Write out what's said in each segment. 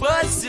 a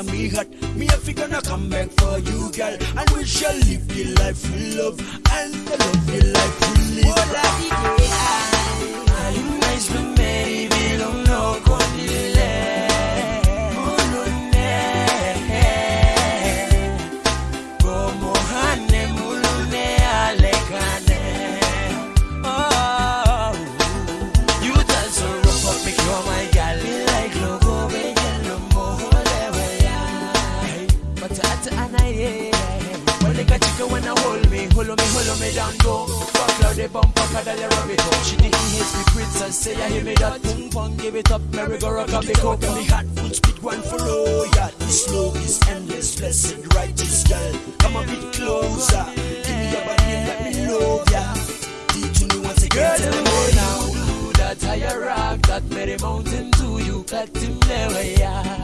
in me heart, me if we gonna come back for you, girl, and we shall live the life we love and the love the life we live. Oh, Hey, but at anaye. When they got you when I hold me, hold me, hold me down low. Fuck cloud they bump up, I they rub it up. She didn't hate me, princess, say I hear me that boom bang, give it up, merry go rock up the coke. Me hot foot speed one for all. Yeah, this love is endless, blessed, righteous girl. Come a bit closer. Give me your body and let me love ya. Teach me once Girl, again. Tell me way now. that higher rock, that a mountain to you, cut him there, yeah.